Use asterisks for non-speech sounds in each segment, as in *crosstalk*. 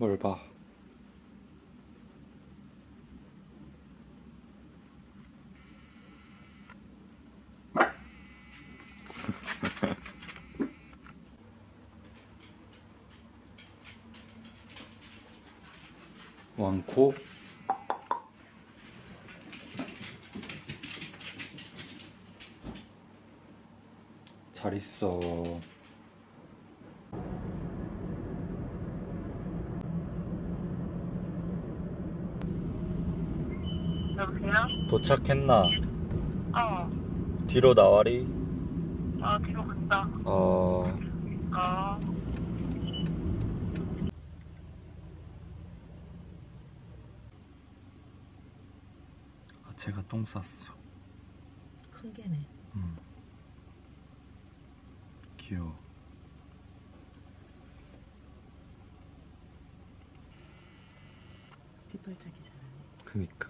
뭘 봐? *laughs* 왕코 잘 있어. 여보세요? 도착했나? 어, 뒤로 나와리. 어, 뒤로 간다. 어, 어, 아까 제가 똥 쌌어. 큰 개네. 귀여워. 뒷발차기 잘하네. 그니까.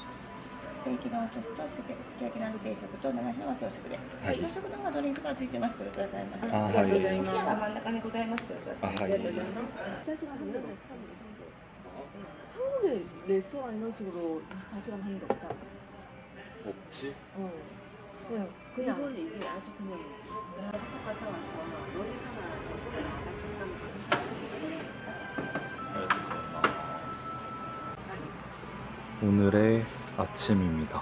らでお願いします。ステーキ丼一つとすきすき焼き鍋定食と七種のは朝食で、はい朝食の方がドリンクがついてます。これくださいませ。あはいお冷やは真ん中にございます。これください。あはい。 24시간 하는데 참. 한국에 레스토랑 이런 식으로 24시간 하는 데 없잖아. 없지? 어. 그냥, 그냥. 일본은 이게 아주 그냥 갔다 와서 요리사나 정보를 나가 잠깐 오늘의 아침입니다.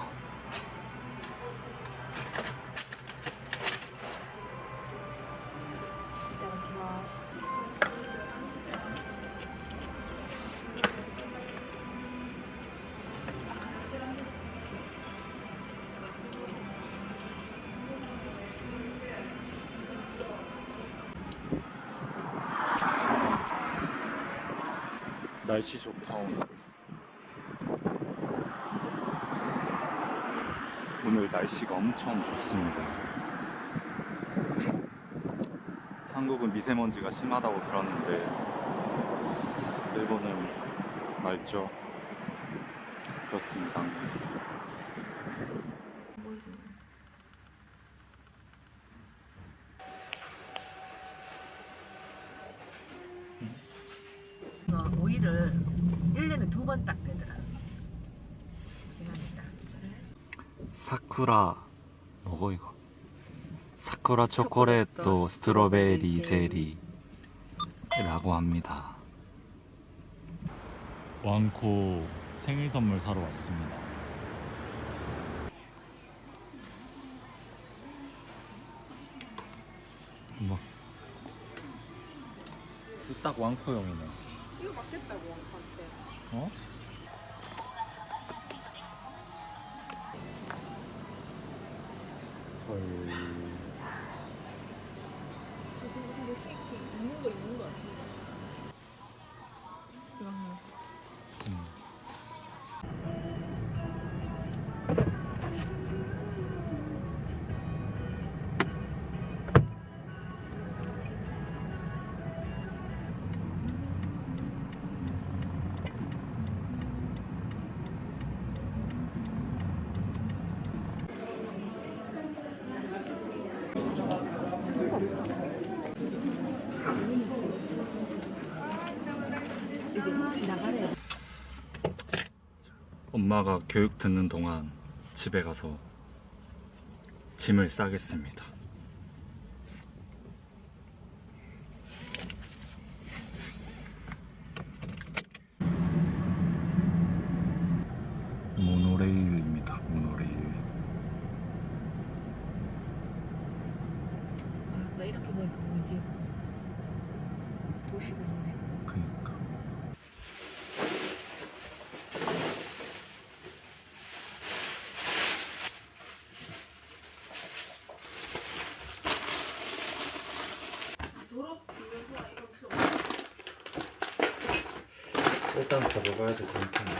날씨 좋다 오늘. 오늘 날씨가 엄청 좋습니다. 한국은 미세먼지가 심하다고 들었는데 일본은 맑죠. 그렇습니다. 어, 오이를 1년에 두 번 딱 되더라. 시간이 딱. 사쿠라 뭐고 이거? 사쿠라 초콜릿 스트로베리 젤리라고 합니다. 왕코 생일 선물 사러 왔습니다. 뭐? 딱 왕코용이네. 이거 맞겠다고, 한테. 어? 헐. 저 지금 근데 케이크 있는 거 있는 거 같은데. 엄마가 교육 듣는 동안 집에 가서 짐을 싸겠습니다. 모노레일입니다. 모노레일. 아, 나 이렇게 보니까 보이지? 도시가 있네. 그니까. 일단 가져가야 되지 않겠나?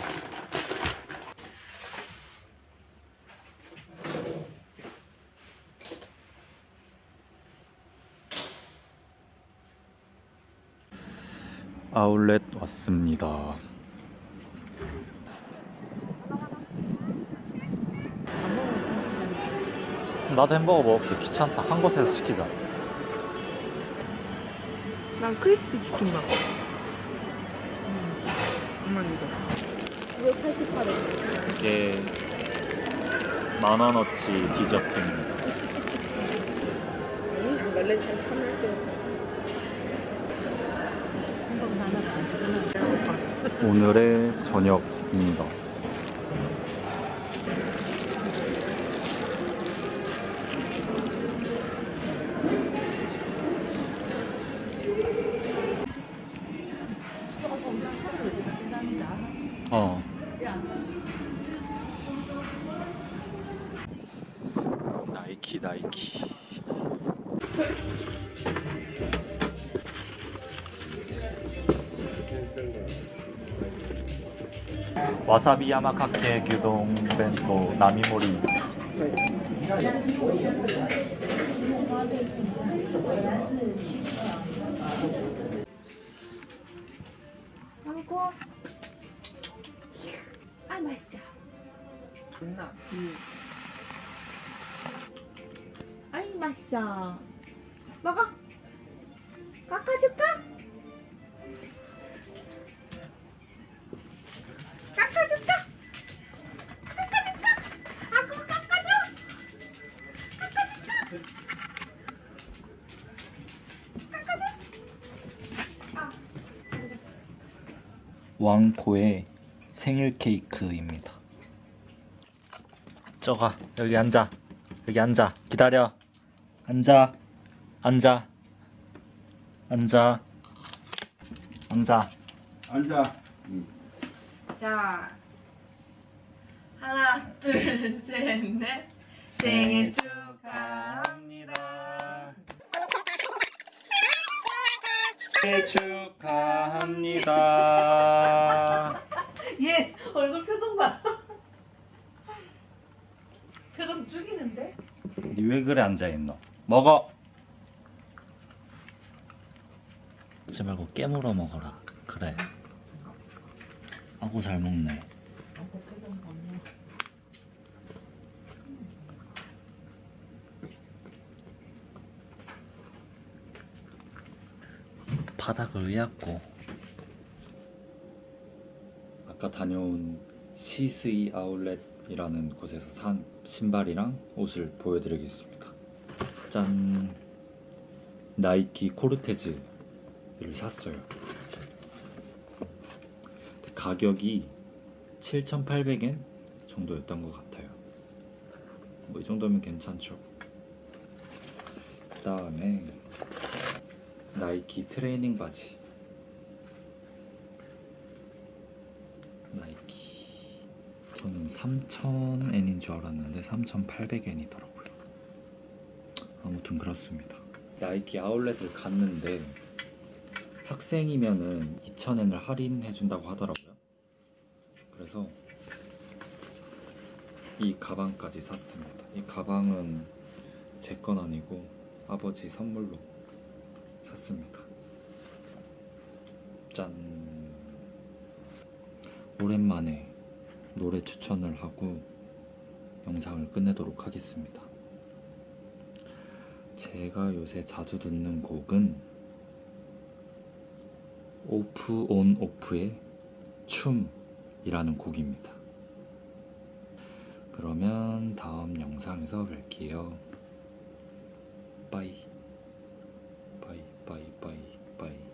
아울렛 왔습니다. 나도 햄버거 먹을게. 귀찮다. 한 곳에서 시키자. 난 크리스피 치킨 먹어. 엄마 이거. 이거 88원. 이게 만원어치 디저트입니다 원래 잘 카메라 오늘의 저녁입니다 와사비 야마카케 규동 벤토 나미모리 한국. 아, 맛있다. 왕코의 생일 케이크입니다. 저가 여기 앉아. 여기 앉아. 기다려. 앉아. 앉아. 앉아. 앉아. 앉아. 자 하나 둘셋넷 *laughs* 생일 축하합니다. 생일 축하합니다. 얘 얼굴 표정 봐 표정 죽이는데? 니 왜 그래 앉아 있노? 먹어. 하지 말고 깨물어 먹어라. 그래. 아고 잘 먹네. 바닥을 의약고 아까 다녀온 시스이 아울렛 이라는 곳에서 산 신발이랑 옷을 보여드리겠습니다. 짠 나이키 코르테즈를 샀어요. 가격이 7,800엔 정도였던 것 같아요. 뭐 이 정도면 괜찮죠. 그 다음에 나이키 트레이닝 바지. 나이키. 저는 3,000엔인 줄 알았는데 3,800엔이더라고요. 아무튼 그렇습니다. 나이키 아울렛을 갔는데 학생이면은 2,000엔을 할인해 준다고 하더라고요. 그래서 이 가방까지 샀습니다. 이 가방은 제 건 아니고 아버지 선물로 샀습니다. 짠. 오랜만에 노래 추천을 하고 영상을 끝내도록 하겠습니다. 제가 요새 자주 듣는 곡은 오프 온 오프의 춤이라는 곡입니다. 그러면 다음 영상에서 뵐게요. 빠이. 빠이 빠이 빠이 빠이.